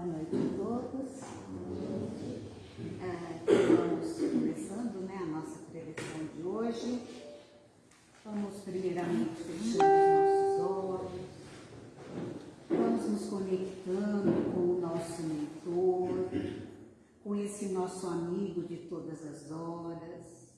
Boa noite a todos. É, estamos começando né, a nossa preleção de hoje. Vamos primeiramente fechando os nossos olhos. Vamos nos conectando com o nosso mentor, com esse nosso amigo de todas as horas.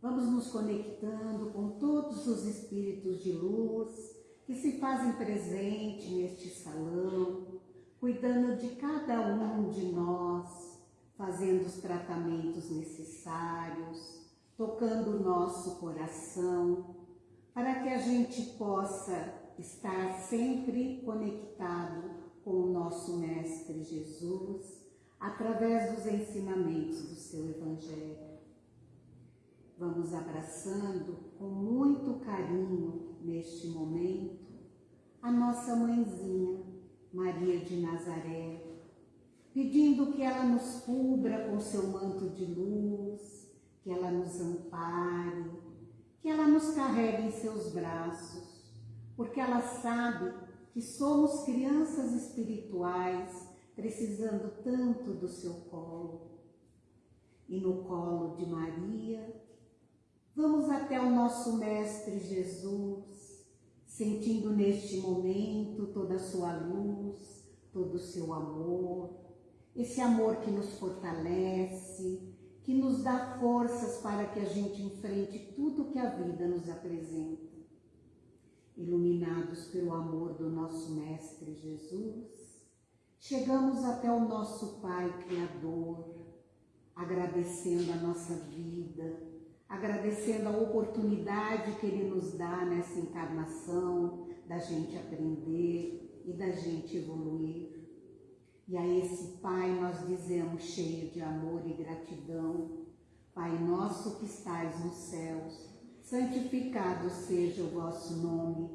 Vamos nos conectando com todos os espíritos de luz que se fazem presente neste salão, cuidando de cada um de nós, fazendo os tratamentos necessários, tocando o nosso coração, para que a gente possa estar sempre conectado com o nosso Mestre Jesus, através dos ensinamentos do seu Evangelho. Vamos abraçando com muito carinho neste momento a nossa mãezinha, Maria de Nazaré, pedindo que ela nos cubra com seu manto de luz, que ela nos ampare, que ela nos carregue em seus braços, porque ela sabe que somos crianças espirituais precisando tanto do seu colo. E no colo de Maria, vamos até o nosso Mestre Jesus, sentindo neste momento toda a sua luz, todo o seu amor, esse amor que nos fortalece, que nos dá forças para que a gente enfrente tudo que a vida nos apresenta. Iluminados pelo amor do nosso Mestre Jesus, chegamos até o nosso Pai Criador, agradecendo a nossa vida, agradecendo a oportunidade que Ele nos dá nessa encarnação, da gente aprender e da gente evoluir. E a esse Pai nós dizemos, cheio de amor e gratidão, Pai nosso que estais nos céus, santificado seja o vosso nome,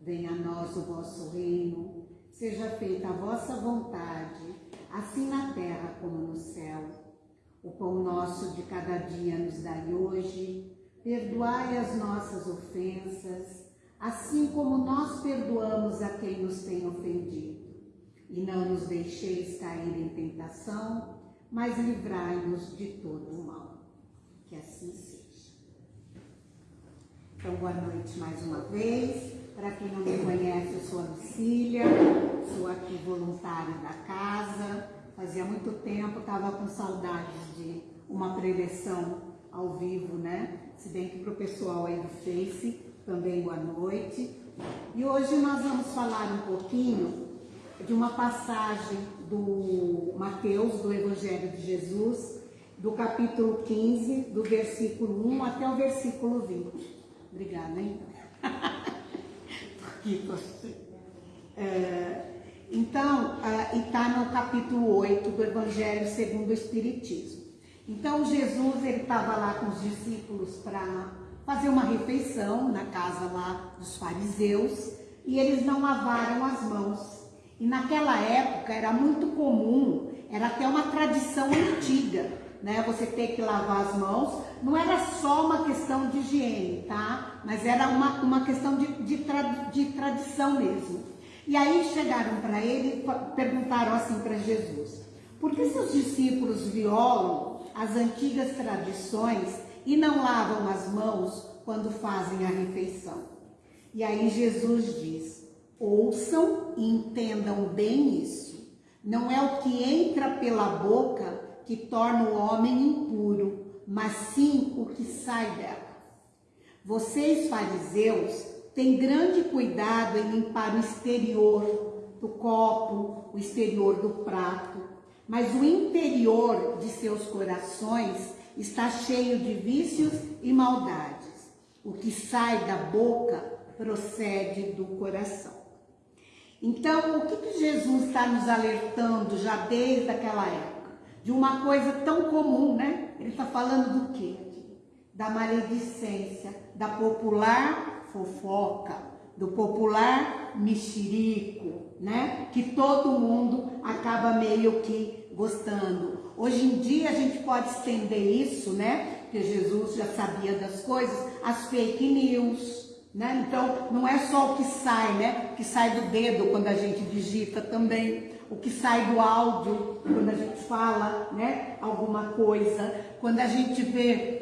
venha a nós o vosso reino, seja feita a vossa vontade, assim na terra como no céu. O pão nosso de cada dia nos dai hoje, perdoai as nossas ofensas, assim como nós perdoamos a quem nos tem ofendido. E não nos deixeis cair em tentação, mas livrai-nos de todo o mal. Que assim seja. Então, boa noite mais uma vez. Para quem não me conhece, eu sou a Lucília, sou aqui voluntária da casa. Fazia muito tempo, estava com saudades de uma preleção ao vivo, né? Se bem que para o pessoal aí do Face, também boa noite. E hoje nós vamos falar um pouquinho de uma passagem do Mateus, do Evangelho de Jesus, do capítulo 15, do versículo 1 até o versículo 20. Obrigada, hein? é, então, e está no capítulo 8 do Evangelho segundo o Espiritismo. Então, Jesus, ele estava lá com os discípulos para fazer uma refeição na casa lá dos fariseus e eles não lavaram as mãos. E naquela época era muito comum, era até uma tradição antiga, né? Você ter que lavar as mãos. Não era só uma questão de higiene, tá? Mas era uma, uma questão de, de, tra, de tradição mesmo. E aí chegaram para ele e perguntaram assim para Jesus: por que seus discípulos violam as antigas tradições e não lavam as mãos quando fazem a refeição? E aí Jesus diz: ouçam e entendam bem isso. Não é o que entra pela boca que torna o homem impuro, mas sim o que sai dela. Vocês, fariseus, têm grande cuidado em limpar o exterior do copo, o exterior do prato, mas o interior de seus corações está cheio de vícios e maldades. O que sai da boca procede do coração. Então, o que, que Jesus está nos alertando já desde aquela época? De uma coisa tão comum, né? Ele está falando do quê? Da maledicência, da popular fofoca, do popular mexerico, né? Que todo mundo acaba meio que gostando. Hoje em dia a gente pode estender isso, né? Porque Jesus já sabia das coisas, as fake news, né? Então, não é só o que sai, né? O que sai do dedo quando a gente digita também. o que sai do áudio, quando a gente fala, né, alguma coisa, quando a gente vê,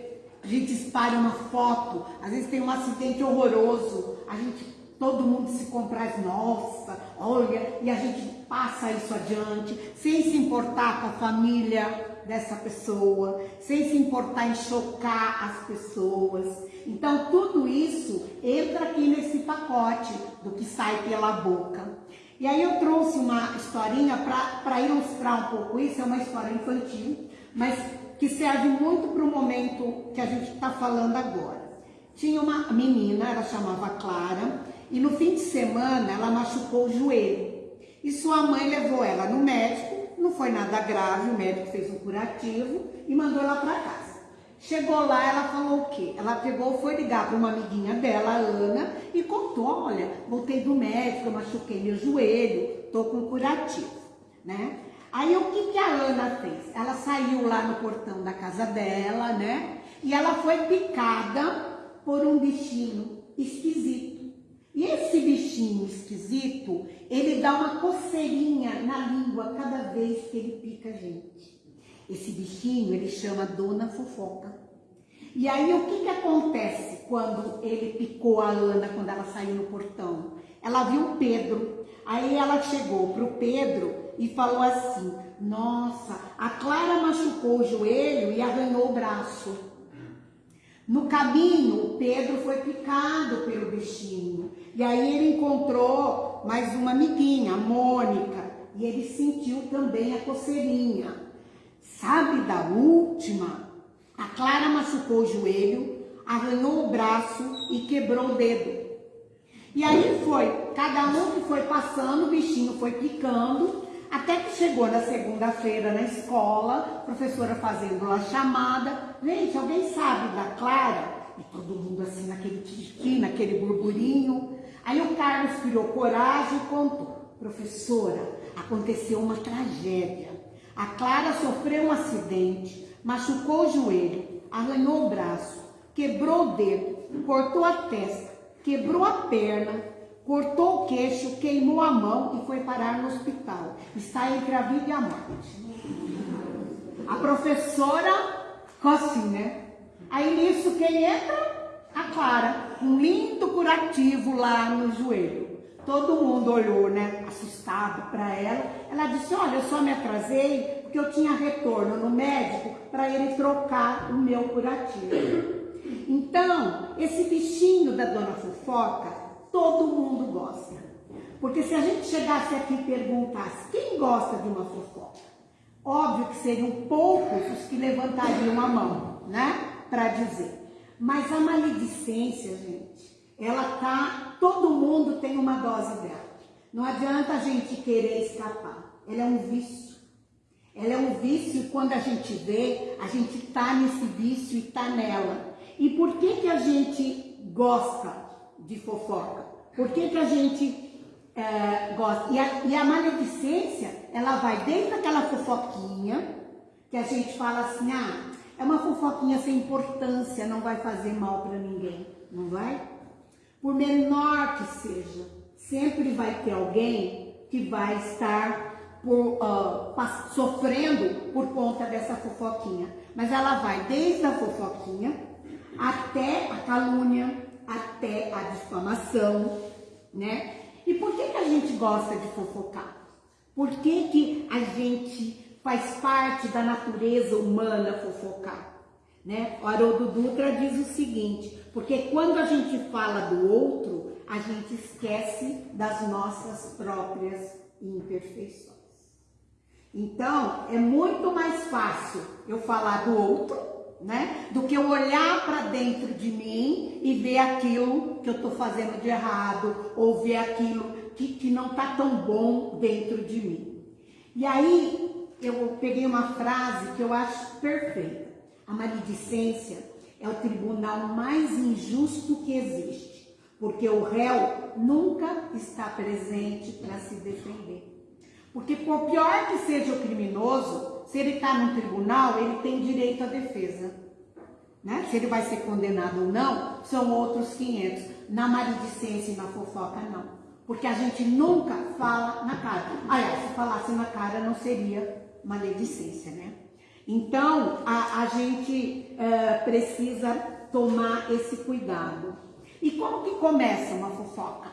a gente espalha uma foto, às vezes tem um acidente horroroso, a gente, todo mundo se compraz, nossa, olha, e a gente passa isso adiante, sem se importar com a família dessa pessoa, sem se importar em chocar as pessoas. Então, tudo isso entra aqui nesse pacote do que sai pela boca. E aí eu trouxe uma historinha para ilustrar um pouco isso, é uma história infantil, mas que serve muito para o momento que a gente está falando agora. Tinha uma menina, ela chamava Clara, e no fim de semana ela machucou o joelho. E sua mãe levou ela no médico, não foi nada grave, o médico fez um curativo e mandou ela para casa. Chegou lá, ela falou o quê? Ela pegou, foi ligar para uma amiguinha dela, Ana, e contou, olha, voltei do médico, eu machuquei meu joelho, tô com curativo, né? Aí o que, que a Ana fez? Ela saiu lá no portão da casa dela, né? E ela foi picada por um bichinho esquisito. E esse bichinho esquisito, ele dá uma coceirinha na língua cada vez que ele pica a gente. Esse bichinho ele chama Dona Fofoca. E aí o que, que acontece quando ele picou a Ana, quando ela saiu no portão? Ela viu Pedro. Aí ela chegou pro Pedro e falou assim: Nossa, a Clara machucou o joelho e arranhou o braço. No caminho, Pedro foi picado pelo bichinho. E aí ele encontrou mais uma amiguinha, a Mônica. E ele sentiu também a coceirinha. Sabe da última? A Clara machucou o joelho, arranhou o braço e quebrou o dedo. E aí foi, cada um que foi passando, o bichinho foi picando, até que chegou na segunda-feira na escola, professora fazendo lá chamada. Gente, alguém sabe da Clara? E todo mundo assim naquele tiquinho, naquele burburinho. Aí o Carlos criou coragem e contou. Professora, aconteceu uma tragédia. A Clara sofreu um acidente, machucou o joelho, arranhou o braço, quebrou o dedo, cortou a testa, quebrou a perna, cortou o queixo, queimou a mão e foi parar no hospital. Está entre a vida e a morte. A professora ficou assim, né? Aí nisso quem entra? A Clara, um lindo curativo lá no joelho. Todo mundo olhou, né, assustado para ela. Ela disse: Olha, eu só me atrasei porque eu tinha retorno no médico para ele trocar o meu curativo. Então, esse bichinho da dona fofoca, todo mundo gosta. Porque se a gente chegasse aqui e perguntasse quem gosta de uma fofoca, óbvio que seriam poucos os que levantariam a mão, né, para dizer. Mas a maledicência, gente, ela tá, todo mundo tem uma dose dela. Não adianta a gente querer escapar. Ela é um vício. Ela é um vício e quando a gente vê, a gente tá nesse vício e tá nela. E por que que a gente gosta de fofoca? Por que que a gente é, gosta? E a, e a maledicência, ela vai desde aquela fofoquinha, que a gente fala assim, ah, é uma fofoquinha sem importância, não vai fazer mal para ninguém, não vai? Por menor que seja, sempre vai ter alguém que vai estar por, uh, sofrendo por conta dessa fofoquinha. Mas ela vai desde a fofoquinha até a calúnia, até a difamação, né? E por que, que a gente gosta de fofocar? Por que, que a gente faz parte da natureza humana fofocar? Né? O Haroldo Dutra diz o seguinte, porque quando a gente fala do outro, a gente esquece das nossas próprias imperfeições. Então, é muito mais fácil eu falar do outro, né? Do que eu olhar para dentro de mim e ver aquilo que eu estou fazendo de errado, ou ver aquilo que, que não está tão bom dentro de mim. E aí, eu peguei uma frase que eu acho perfeita. A maledicência é o tribunal mais injusto que existe, porque o réu nunca está presente para se defender. Porque por pior que seja o criminoso, se ele está no tribunal, ele tem direito à defesa. Né? Se ele vai ser condenado ou não, são outros 500. Na maledicência e na fofoca, não. Porque a gente nunca fala na cara. Aliás, se falasse na cara não seria maledicência, né? Então, a, a gente uh, precisa tomar esse cuidado. E como que começa uma fofoca?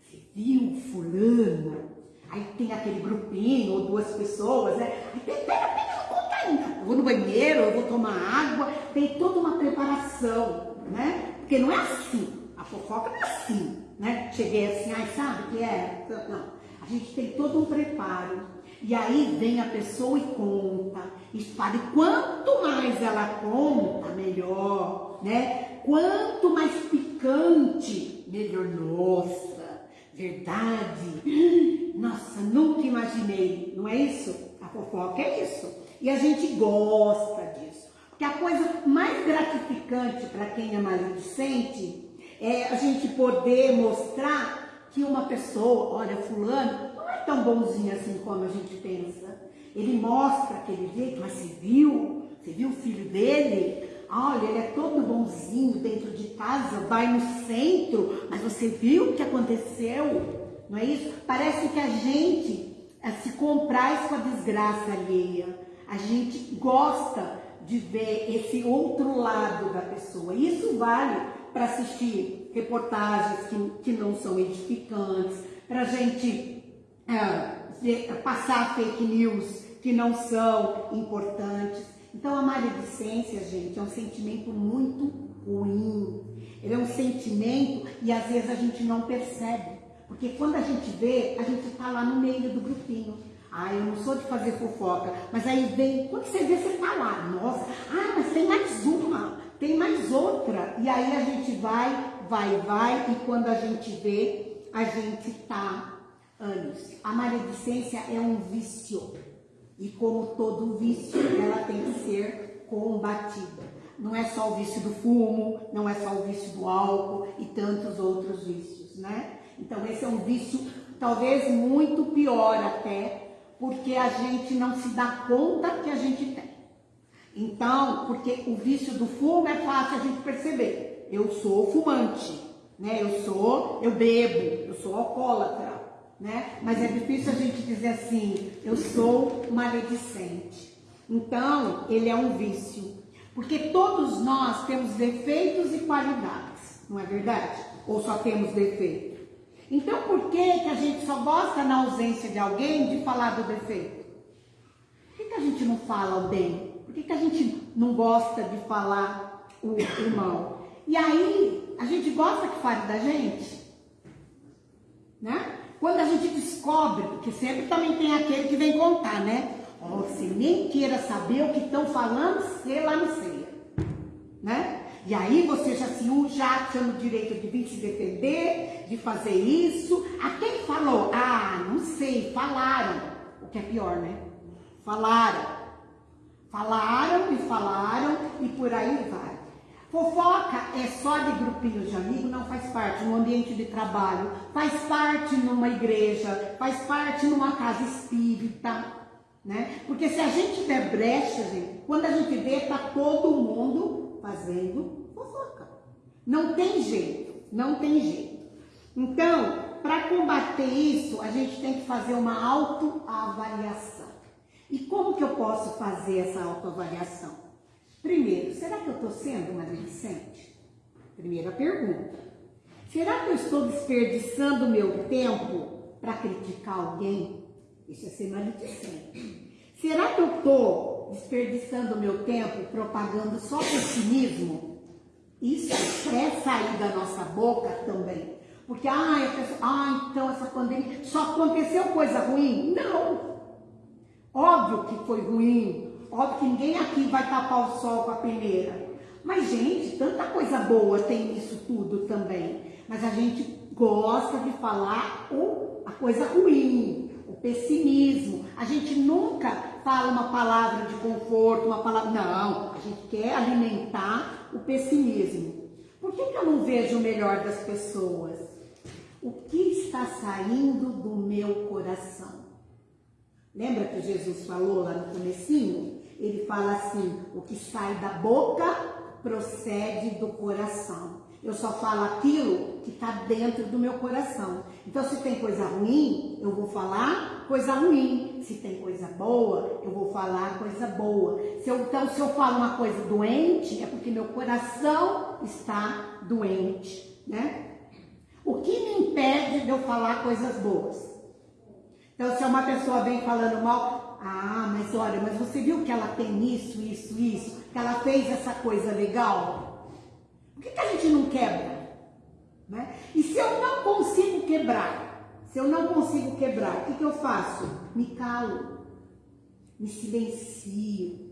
Você viu fulano? Aí tem aquele grupinho ou duas pessoas, né? Pera, pera, não conta ainda. Eu vou no banheiro, eu vou tomar água. Tem toda uma preparação, né? Porque não é assim. A fofoca não é assim, né? Cheguei assim, ai, sabe o que é? Não. A gente tem todo um preparo. E aí vem a pessoa e conta, e fala, e quanto mais ela conta, melhor, né? Quanto mais picante, melhor. Nossa, verdade. Nossa, nunca imaginei, não é isso? A fofoca é isso. E a gente gosta disso. Porque a coisa mais gratificante para quem é maledicente é a gente poder mostrar que uma pessoa, olha, fulano, tão bonzinho assim como a gente pensa. Ele mostra aquele jeito, mas você viu? Você viu o filho dele? Olha, ele é todo bonzinho dentro de casa, vai no centro, mas você viu o que aconteceu? Não é isso? Parece que a gente eh, se compraz com a desgraça alheia. A gente gosta de ver esse outro lado da pessoa. Isso vale para assistir reportagens que, que não são edificantes, para a gente é, passar fake news que não são importantes. Então a maledicência, gente, é um sentimento muito ruim. Ele é um sentimento e às vezes a gente não percebe. Porque quando a gente vê, a gente está lá no meio do grupinho. Ah, eu não sou de fazer fofoca. Mas aí vem, quando você vê, você está lá. Nossa, ah, mas tem mais uma, tem mais outra. E aí a gente vai, vai, vai. E quando a gente vê, a gente está anos. A maledicência é um vício e como todo vício, ela tem que ser combatida. Não é só o vício do fumo, não é só o vício do álcool e tantos outros vícios, né? Então esse é um vício talvez muito pior até, porque a gente não se dá conta que a gente tem. Então, porque o vício do fumo é fácil a gente perceber. Eu sou fumante, né? Eu sou, eu bebo, eu sou alcoólatra né? Mas é difícil a gente dizer assim, eu sou maledicente. Então, ele é um vício. Porque todos nós temos defeitos e qualidades, não é verdade? Ou só temos defeito? Então, por que, que a gente só gosta na ausência de alguém de falar do defeito? Por que, que a gente não fala o bem? Por que, que a gente não gosta de falar o, o mal? E aí, a gente gosta que fale da gente? Né? Quando a gente descobre, porque sempre também tem aquele que vem contar, né? Oh, você nem queira saber o que estão falando, sei lá não sei. Né? E aí você já se já tinha o direito de vir se defender, de fazer isso. A quem falou? Ah, não sei, falaram. O que é pior, né? Falaram. Falaram e falaram e por aí vai. Fofoca é só de grupinhos de amigos, não faz parte no ambiente de trabalho, faz parte numa igreja, faz parte numa casa espírita, né? Porque se a gente der brecha, gente, quando a gente vê, tá todo mundo fazendo fofoca. Não tem jeito, não tem jeito. Então, para combater isso, a gente tem que fazer uma autoavaliação. E como que eu posso fazer essa autoavaliação? Primeiro, será que eu estou sendo maledicente? Primeira pergunta. Será que eu estou desperdiçando meu tempo para criticar alguém? Isso é ser maledicente. Será que eu estou desperdiçando meu tempo propagando só pessimismo? Isso é sair da nossa boca também. Porque, ah, ah, então essa pandemia só aconteceu coisa ruim? Não! Óbvio que foi ruim, Óbvio que ninguém aqui vai tapar o sol com a peneira. Mas, gente, tanta coisa boa tem nisso tudo também. Mas a gente gosta de falar o, a coisa ruim, o pessimismo. A gente nunca fala uma palavra de conforto, uma palavra. Não, a gente quer alimentar o pessimismo. Por que, que eu não vejo o melhor das pessoas? O que está saindo do meu coração? Lembra que Jesus falou lá no comecinho? Ele fala assim: o que sai da boca procede do coração. Eu só falo aquilo que está dentro do meu coração. Então, se tem coisa ruim, eu vou falar coisa ruim. Se tem coisa boa, eu vou falar coisa boa. Se eu, então, se eu falo uma coisa doente, é porque meu coração está doente, né? O que me impede de eu falar coisas boas? Então, se uma pessoa vem falando mal, ah, mas olha, mas você viu que ela tem isso, isso, isso, que ela fez essa coisa legal? Por que, que a gente não quebra? Né? E se eu não consigo quebrar, se eu não consigo quebrar, o que, que eu faço? Me calo, me silencio.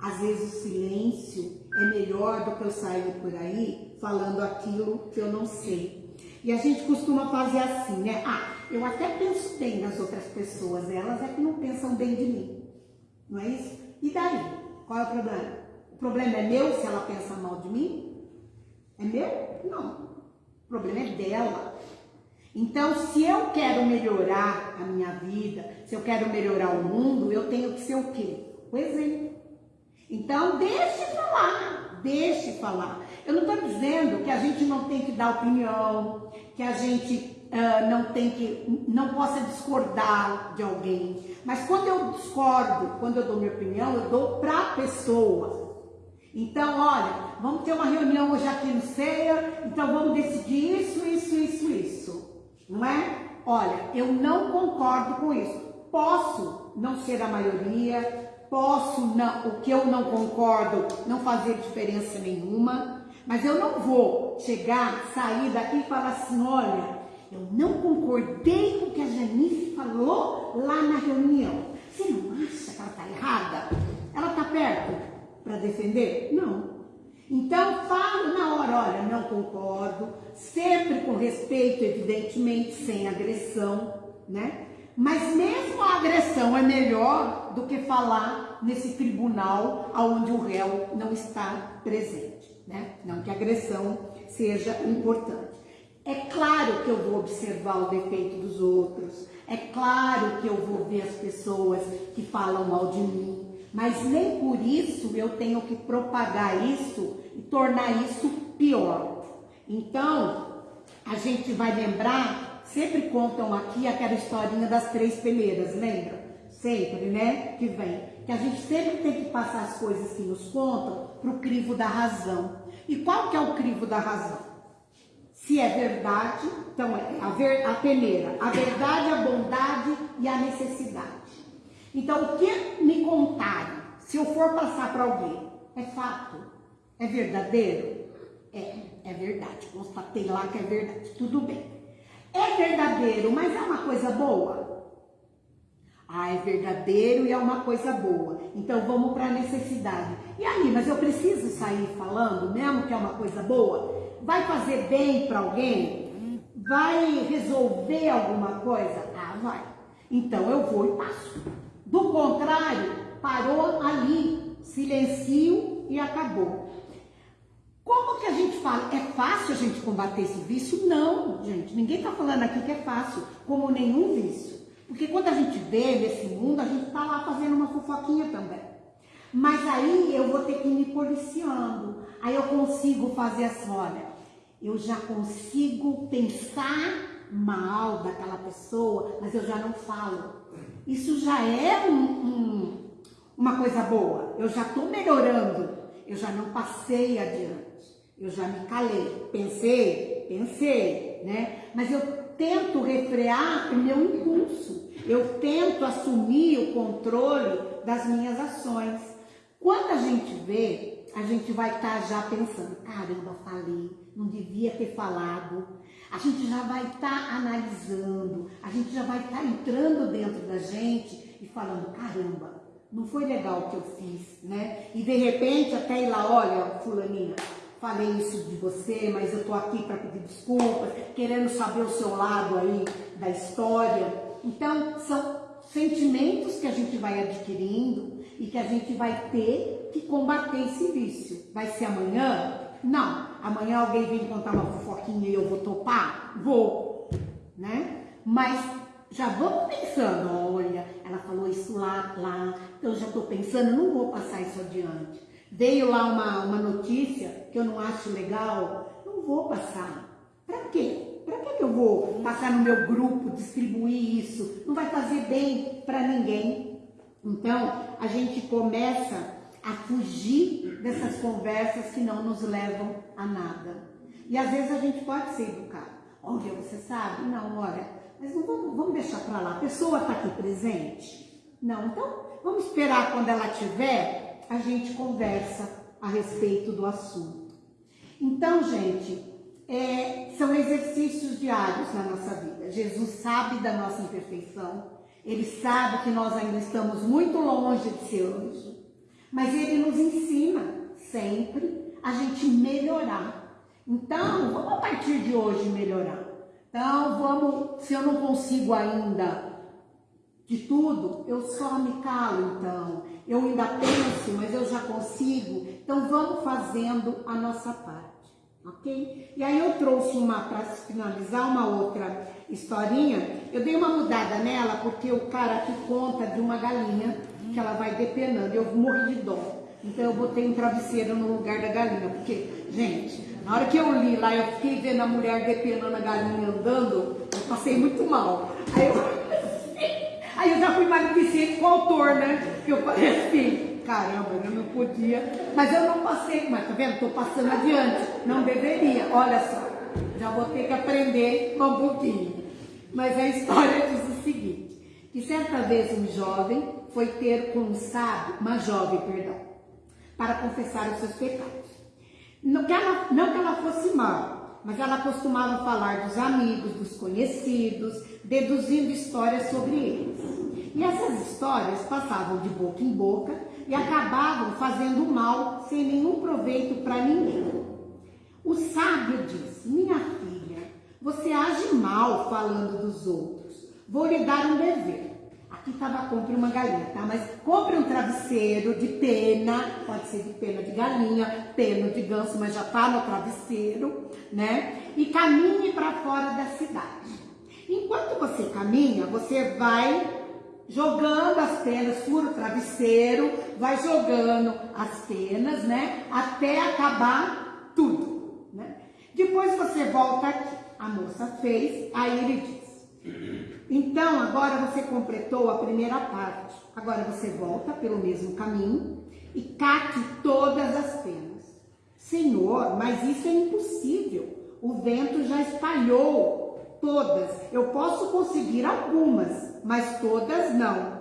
Às vezes o silêncio é melhor do que eu sair por aí falando aquilo que eu não sei. E a gente costuma fazer assim, né? Ah, eu até penso bem nas outras pessoas, elas é que não pensam bem de mim. Não é isso? E daí? Qual é o problema? O problema é meu se ela pensa mal de mim? É meu? Não. O problema é dela. Então, se eu quero melhorar a minha vida, se eu quero melhorar o mundo, eu tenho que ser o quê? O exemplo. Então, deixe falar, deixe falar. Eu não estou dizendo que a gente não tem que dar opinião, que a gente uh, não tem que, não possa discordar de alguém. Mas quando eu discordo, quando eu dou minha opinião, eu dou para a pessoa. Então, olha, vamos ter uma reunião hoje aqui no CEA, então vamos decidir isso, isso, isso, isso. Não é? Olha, eu não concordo com isso. Posso não ser a maioria, posso não, o que eu não concordo não fazer diferença nenhuma, mas eu não vou chegar, sair daqui e falar assim, olha, eu não concordei com o que a Janice falou lá na reunião. Você não acha que ela está errada? Ela está perto para defender? Não. Então, falo na hora, olha, não concordo, sempre com respeito, evidentemente, sem agressão, né? Mas mesmo a agressão é melhor do que falar nesse tribunal onde o réu não está presente, né? Não que a agressão seja importante. É claro que eu vou observar o defeito dos outros, é claro que eu vou ver as pessoas que falam mal de mim, mas nem por isso eu tenho que propagar isso e tornar isso pior. Então, a gente vai lembrar Sempre contam aqui aquela historinha das três peneiras, lembra? Sempre, né? Que vem. Que a gente sempre tem que passar as coisas que nos contam para o crivo da razão. E qual que é o crivo da razão? Se é verdade, então é a, ver, a peneira, a verdade, a bondade e a necessidade. Então, o que me contarem, se eu for passar para alguém, é fato? É verdadeiro? É, é verdade. Constatei lá que é verdade. Tudo bem. É verdadeiro, mas é uma coisa boa? Ah, é verdadeiro e é uma coisa boa. Então vamos para a necessidade. E aí, mas eu preciso sair falando, mesmo que é uma coisa boa? Vai fazer bem para alguém? Vai resolver alguma coisa? Ah, vai. Então eu vou e passo. Do contrário, parou ali, silencio e acabou. Como que a gente fala? É fácil a gente combater esse vício? Não, gente. Ninguém está falando aqui que é fácil, como nenhum vício. Porque quando a gente vê nesse mundo, a gente está lá fazendo uma fofoquinha também. Mas aí eu vou ter que me policiando. Aí eu consigo fazer assim, olha, eu já consigo pensar mal daquela pessoa, mas eu já não falo. Isso já é um, um, uma coisa boa. Eu já estou melhorando. Eu já não passei adiante. Eu já me calei, pensei, pensei, né? Mas eu tento refrear o meu impulso. Eu tento assumir o controle das minhas ações. Quando a gente vê, a gente vai estar tá já pensando, caramba, falei, não devia ter falado. A gente já vai estar tá analisando, a gente já vai estar tá entrando dentro da gente e falando, caramba, não foi legal o que eu fiz, né? E de repente até ir lá, olha, fulaninha, falei isso de você, mas eu tô aqui para pedir desculpas, querendo saber o seu lado aí da história. Então, são sentimentos que a gente vai adquirindo e que a gente vai ter que combater esse vício. Vai ser amanhã? Não. Amanhã alguém vem contar uma fofoquinha e eu vou topar? Vou, né? Mas já vamos pensando, olha, ela falou isso lá, lá, eu já estou pensando, não vou passar isso adiante. Veio lá uma, uma notícia que eu não acho legal, Não vou passar. Para quê? Para que eu vou passar no meu grupo, distribuir isso? Não vai fazer bem para ninguém. Então, a gente começa a fugir dessas conversas que não nos levam a nada. E às vezes a gente pode ser educado. Olha, você sabe? Não, olha, mas não vamos, vamos deixar para lá. A pessoa está aqui presente? Não, então vamos esperar quando ela tiver, a gente conversa a respeito do assunto. Então, gente, é, são exercícios diários na nossa vida. Jesus sabe da nossa imperfeição, ele sabe que nós ainda estamos muito longe de ser anjo, mas ele nos ensina sempre a gente melhorar. Então, vamos a partir de hoje melhorar. Então, vamos, se eu não consigo ainda de tudo, eu só me calo então. Eu ainda penso, mas eu já consigo. Então, vamos fazendo a nossa parte ok? E aí eu trouxe uma, para finalizar, uma outra historinha. Eu dei uma mudada nela porque o cara aqui conta de uma galinha que ela vai depenando. Eu morri de dó. Então eu botei um travesseiro no lugar da galinha, porque, gente, na hora que eu li lá, eu fiquei vendo a mulher depenando a galinha andando, eu passei muito mal. Aí eu, aí eu já fui maledicente com o autor, né? Porque eu falei assim, caramba, eu não podia, mas eu não passei, mas tá vendo? Estou passando adiante, não deveria, olha só, já vou ter que aprender um pouquinho. Mas a história diz o seguinte, que certa vez um jovem foi ter com um sábio, uma jovem, perdão, para confessar os seus pecados. Não que ela, não que ela fosse mal, mas ela costumava falar dos amigos, dos conhecidos, deduzindo histórias sobre eles. E essas histórias passavam de boca em boca e acabavam fazendo mal sem nenhum proveito para ninguém. O sábio disse: Minha filha, você age mal falando dos outros. Vou lhe dar um dever. Aqui estava compre uma galinha, tá? Mas compre um travesseiro de pena, pode ser de pena de galinha, pena de ganso, mas já está no travesseiro, né? E caminhe para fora da cidade. Enquanto você caminha, você vai jogando as penas, fura o travesseiro, vai jogando as penas, né? Até acabar tudo, né? Depois você volta aqui. A moça fez, aí ele diz. Então, agora você completou a primeira parte. Agora você volta pelo mesmo caminho e cate todas as penas. Senhor, mas isso é impossível. O vento já espalhou todas. Eu posso conseguir algumas, mas todas não.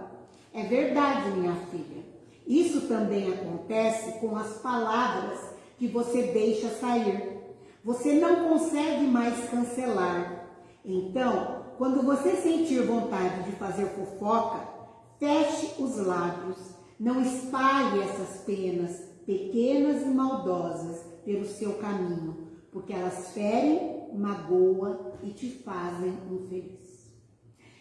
É verdade, minha filha. Isso também acontece com as palavras que você deixa sair. Você não consegue mais cancelar. Então, quando você sentir vontade de fazer fofoca, feche os lábios. Não espalhe essas penas pequenas e maldosas pelo seu caminho, porque elas ferem, magoam e te fazem infeliz.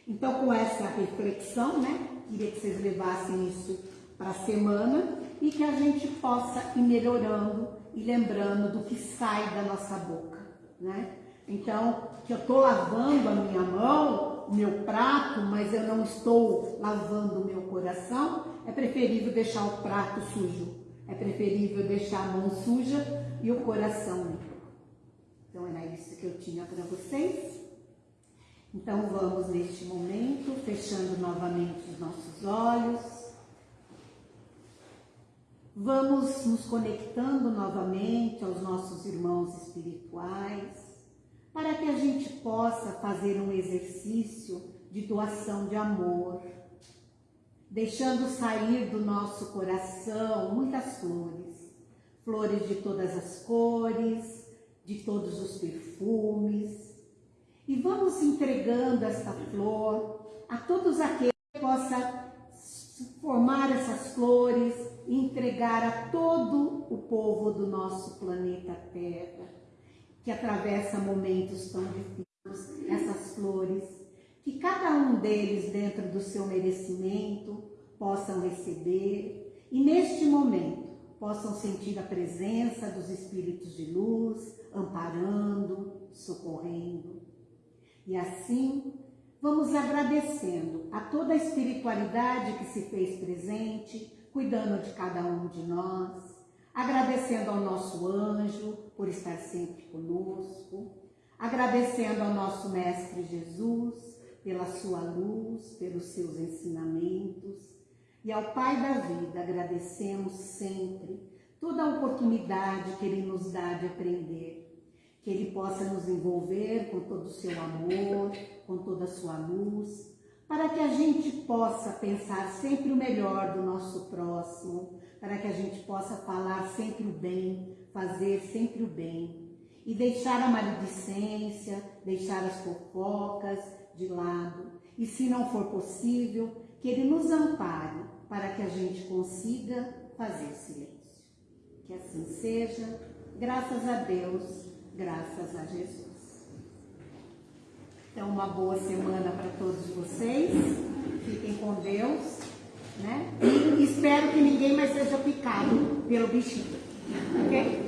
Então, com essa reflexão, né, queria que vocês levassem isso para a semana e que a gente possa ir melhorando e lembrando do que sai da nossa boca, né? Então, que eu estou lavando a minha mão, o meu prato, mas eu não estou lavando o meu coração, é preferível deixar o prato sujo. É preferível deixar a mão suja e o coração limpo. Então, era isso que eu tinha para vocês. Então vamos neste momento, fechando novamente os nossos olhos. Vamos nos conectando novamente aos nossos irmãos espirituais, para que a gente possa fazer um exercício de doação de amor, deixando sair do nosso coração muitas flores, flores de todas as cores, de todos os perfumes, e vamos entregando essa flor a todos aqueles que possam formar essas flores e entregar a todo o povo do nosso planeta Terra, que atravessa momentos tão difíceis, essas flores, que cada um deles, dentro do seu merecimento, possam receber e neste momento possam sentir a presença dos espíritos de luz, amparando, socorrendo. E assim, vamos agradecendo a toda a espiritualidade que se fez presente, cuidando de cada um de nós, agradecendo ao nosso anjo por estar sempre conosco, agradecendo ao nosso Mestre Jesus pela sua luz, pelos seus ensinamentos, e ao Pai da vida agradecemos sempre toda a oportunidade que Ele nos dá de aprender, que Ele possa nos envolver com todo o seu amor, com toda a sua luz, para que a gente possa pensar sempre o melhor do nosso próximo, para que a gente possa falar sempre o bem, fazer sempre o bem e deixar a maledicência, deixar as fofocas de lado. E se não for possível, que Ele nos ampare para que a gente consiga fazer silêncio. Que assim seja, graças a Deus, graças a Jesus. Então, uma boa semana para todos vocês. Fiquem com Deus, né? E espero que ninguém mais seja picado pelo bichinho, ok?